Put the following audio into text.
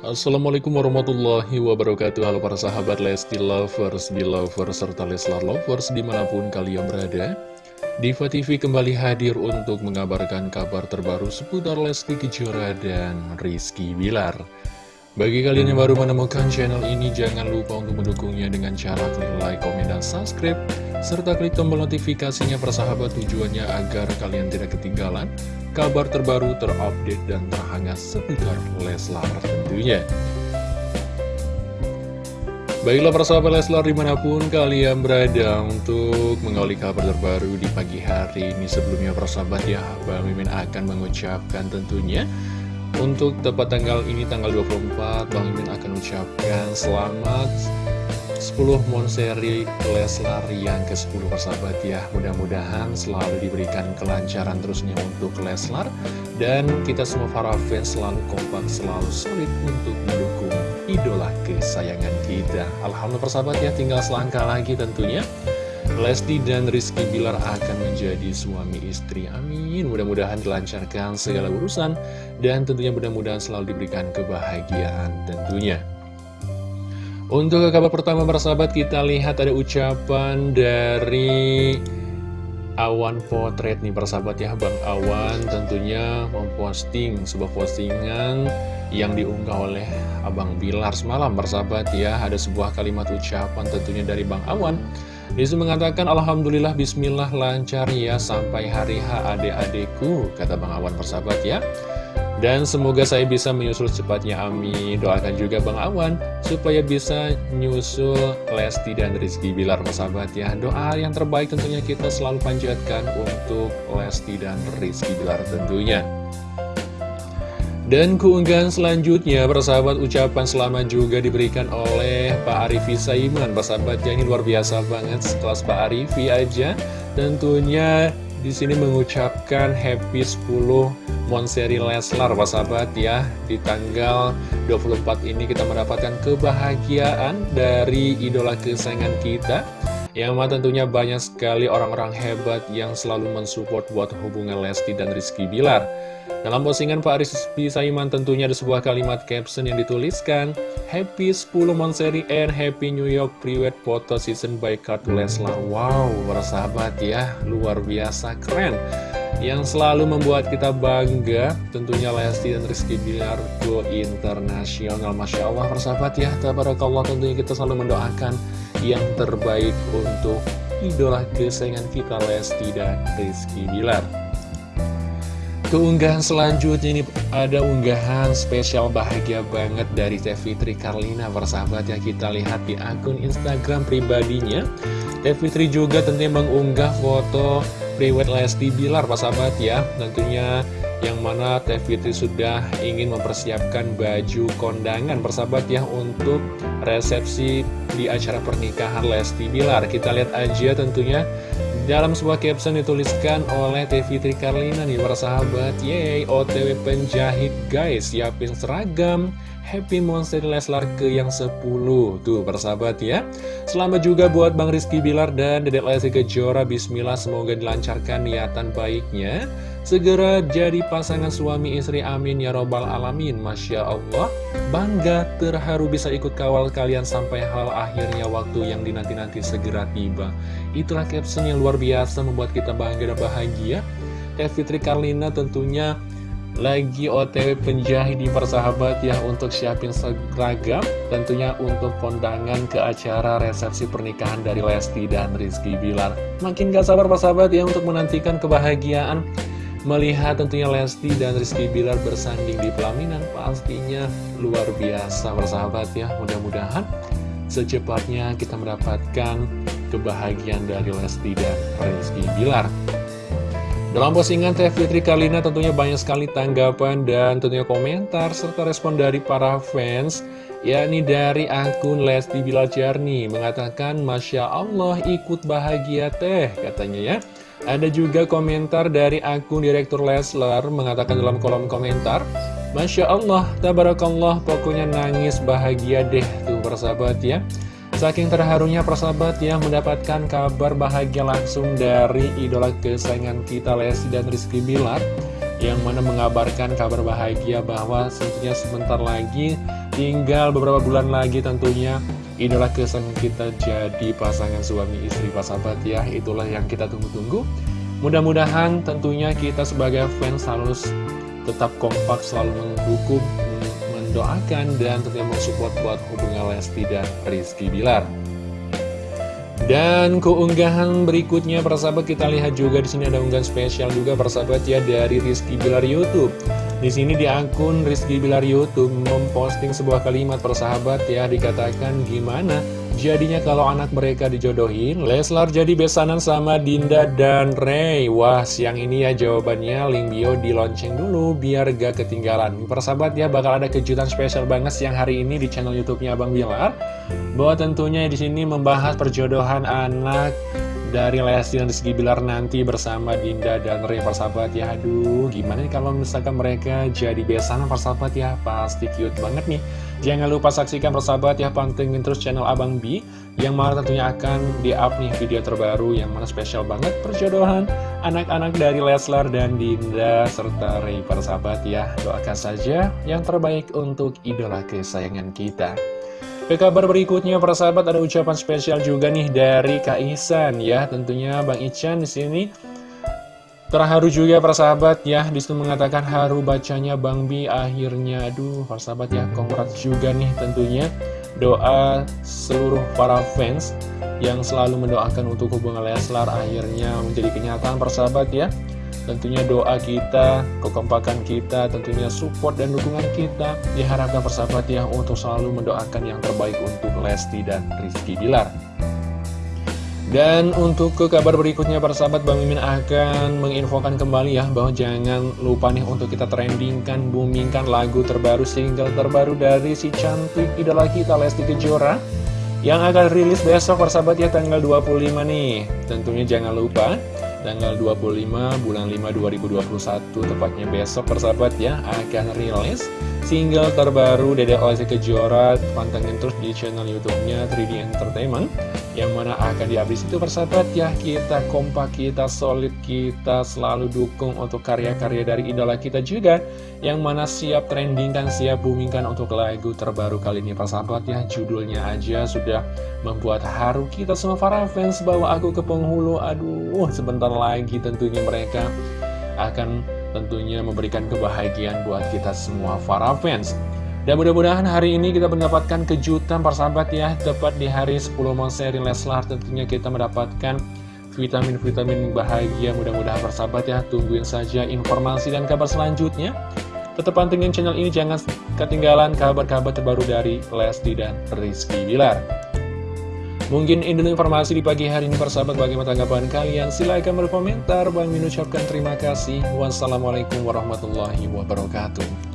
Assalamualaikum warahmatullahi wabarakatuh. Halo para sahabat Lesti Lovers, Belovers, serta Leslar Lovers di mana pun kalian berada. Diva TV kembali hadir untuk mengabarkan kabar terbaru seputar Lesti Kejora dan Rizky Bilar bagi kalian yang baru menemukan channel ini, jangan lupa untuk mendukungnya dengan cara klik like, komen, dan subscribe, serta klik tombol notifikasinya persahabat tujuannya agar kalian tidak ketinggalan kabar terbaru terupdate dan terhangat seputar Leslar tentunya. Baiklah persahabat Leslar di mana pun kalian berada untuk mengawali kabar terbaru di pagi hari ini Sebelumnya persahabat ya, Bang Mimin akan mengucapkan tentunya untuk tepat tanggal ini, tanggal 24, Bang Imin akan ucapkan selamat 10 Monseri Leslar yang ke-10 persahabat ya. Mudah-mudahan selalu diberikan kelancaran terusnya untuk Leslar. Dan kita semua para fans selalu kompak, selalu solid untuk mendukung idola kesayangan kita. Alhamdulillah persahabat ya, tinggal selangkah lagi tentunya Lesti dan Rizky Bilar akan menjadi suami istri. Amin. Mudah-mudahan dilancarkan segala urusan dan tentunya mudah-mudahan selalu diberikan kebahagiaan tentunya. Untuk kabar pertama persahabat kita lihat ada ucapan dari Awan Potret nih persahabat ya Bang Awan tentunya memposting sebuah postingan yang diunggah oleh Abang Bilar semalam persahabat ya Ada sebuah kalimat ucapan tentunya dari Bang Awan Di situ mengatakan Alhamdulillah Bismillah lancar ya sampai hari H adik-adikku Kata Bang Awan persahabat ya. Dan semoga saya bisa menyusul cepatnya amin. Doakan juga Bang Awan Supaya bisa nyusul Lesti dan Rizky Bilar persahabat ya. Doa yang terbaik tentunya kita selalu panjatkan Untuk Lesti dan Rizky Bilar tentunya dan keunggahan selanjutnya, persahabat ucapan selamat juga diberikan oleh Pak Arifi Saiman. Persahabatnya ini luar biasa banget, sekelas Pak Arifi aja. Tentunya di sini mengucapkan happy 10 Monseri Leslar, persahabat ya. Di tanggal 24 ini kita mendapatkan kebahagiaan dari idola kesayangan kita. Yang mana tentunya banyak sekali orang-orang hebat yang selalu mensupport buat hubungan Lesti dan Rizky Bilar. Dalam postingan Pak Aris Saiman tentunya ada sebuah kalimat caption yang dituliskan Happy 10 Monseri and Happy New York Private Photo Season by Kartu Leslar. Wow, bersahabat ya, luar biasa keren. Yang selalu membuat kita bangga Tentunya Lesti dan Rizky Bilar Go Internasional. Masya Allah bersahabat ya, tabarakallah tentunya kita selalu mendoakan Yang terbaik untuk idola kesayangan kita Lesti dan Rizky Bilar. Keunggahan selanjutnya ini ada unggahan spesial bahagia banget dari Teh Fitri Karlina Persahabat yang kita lihat di akun Instagram pribadinya. Teh Fitri juga tentunya mengunggah foto Priwet Lesti Bilar Persahabat ya Tentunya yang mana Teh Fitri sudah ingin mempersiapkan baju kondangan Persahabat ya untuk resepsi di acara pernikahan Lesti Bilar. Kita lihat aja tentunya. Dalam sebuah caption dituliskan oleh Teh Fitri Karlina nih para sahabat Yeay OTW penjahit guys. Siapin seragam. Happy Monster Leslar ke yang 10 Tuh persahabat ya. Selamat juga buat Bang Rizky Bilar dan Dedek Lesti Kejora. Bismillah semoga dilancarkan niatan baiknya Segera jadi pasangan suami istri amin ya robbal alamin. Masya Allah. Bangga terharu bisa ikut kawal kalian sampai hal akhirnya waktu yang dinanti-nanti segera tiba. Itulah caption yang luar biasa membuat kita bangga dan bahagia. Teh Fitri Karlina tentunya lagi otw penjahit di persahabat ya untuk siapin seragam tentunya untuk kondangan ke acara resepsi pernikahan dari Lesti dan Rizky Bilar. Makin gak sabar persahabat ya untuk menantikan kebahagiaan Melihat tentunya Lesti dan Rizky Bilar bersanding di pelaminan pastinya luar biasa bersahabat ya. Mudah-mudahan secepatnya kita mendapatkan kebahagiaan dari Lesti dan Rizky Bilar. Dalam postingan Teh Fitri Kalina tentunya banyak sekali tanggapan dan tentunya komentar serta respon dari para fans yakni dari akun Lesti Bilar Jarni mengatakan Masya Allah ikut bahagia teh katanya ya. Ada juga komentar dari akun Direktur Leslar mengatakan dalam kolom komentar Masya Allah, tabarakallah, pokoknya nangis bahagia deh tuh persahabat ya. Saking terharunya persahabat ya mendapatkan kabar bahagia langsung dari idola kesayangan kita Lesti dan Rizky Bilar Yang mana mengabarkan kabar bahagia bahwa tentunya sebentar lagi Tinggal beberapa bulan lagi tentunya. Idola kesayangan kita jadi pasangan suami istri sahabat ya. Itulah yang kita tunggu-tunggu. Mudah-mudahan tentunya kita sebagai fans harus tetap kompak selalu mendukung, mendoakan dan tentunya mensupport buat hubungan Lesti dan Rizky Bilar dan keunggahan berikutnya persahabat kita lihat juga di sini ada unggahan spesial juga persahabat ya dari Rizky Bilar YouTube. Di sini di akun Rizky Bilar YouTube memposting sebuah kalimat persahabat ya dikatakan gimana jadinya kalau anak mereka dijodohin? Leslar jadi besanan sama Dinda dan Ray Wah siang ini ya jawabannya. Link bio di lonceng dulu biar gak ketinggalan. Persahabat ya bakal ada kejutan spesial banget siang hari ini di channel YouTube-nya Abang Bilar. Bahwa tentunya di sini membahas perjodohan anak dari Lesti dan Rizky Bilar nanti bersama Dinda dan Ray persahabat ya. Aduh gimana nih kalau misalkan mereka jadi besanan persahabat ya? Pasti cute banget nih. Jangan lupa saksikan persahabat ya pantengin terus channel Abang B Yang mana tentunya akan di-up nih video terbaru yang mana spesial banget perjodohan Anak-anak dari Leslar dan Dinda serta Ray persahabat ya. Doakan saja yang terbaik untuk idola kesayangan kita ke kabar berikutnya, para sahabat ada ucapan spesial juga nih dari Kak Ihsan ya. Tentunya Bang Ican di sini terharu juga para sahabat ya. Di situ mengatakan haru bacanya Bang Bi akhirnya. Aduh, para sahabat ya, congrats juga nih tentunya. Doa seluruh para fans yang selalu mendoakan untuk hubungan Leslar akhirnya menjadi kenyataan para sahabat ya. Tentunya doa kita, kekompakan kita, tentunya support dan dukungan kita diharapkan persahabat ya untuk selalu mendoakan yang terbaik untuk Lesti dan Rizky Bilar. Dan untuk ke kabar berikutnya persahabat Bang Mimin akan menginfokan kembali ya bahwa jangan lupa nih untuk kita trendingkan, boomingkan lagu terbaru, single terbaru dari si cantik idola kita Lesti Kejora yang akan rilis besok persahabat ya tanggal 25 nih. Tentunya jangan lupa tanggal 25 bulan 5 2021 tepatnya besok persahabat ya akan rilis single terbaru Dede Lesti Kejora pantengin terus di channel youtube-nya 3D Entertainment yang mana akan dihabis itu persahabat ya. Kita kompak kita solid kita selalu dukung untuk karya-karya dari idola kita juga yang mana siap trending dan siap boomingkan untuk lagu terbaru kali ini persahabat ya. Judulnya aja sudah membuat haru kita semua para fans. Bahwa aku ke penghulu. Aduh sebentar lagi tentunya mereka akan tentunya memberikan kebahagiaan buat kita semua para fans. Dan mudah-mudahan hari ini kita mendapatkan kejutan persahabat ya. Tepat di hari 10 seri Leslar tentunya kita mendapatkan vitamin-vitamin bahagia. Mudah-mudahan persahabat ya tungguin saja informasi dan kabar selanjutnya. Tetap pantengin channel ini jangan ketinggalan kabar-kabar terbaru dari Lesti dan Rizky Bilar. Mungkin ini informasi di pagi hari ini persahabat bagaimana tanggapan kalian? Silahkan berkomentar. Bang Min ucapkan terima kasih. Wassalamualaikum warahmatullahi wabarakatuh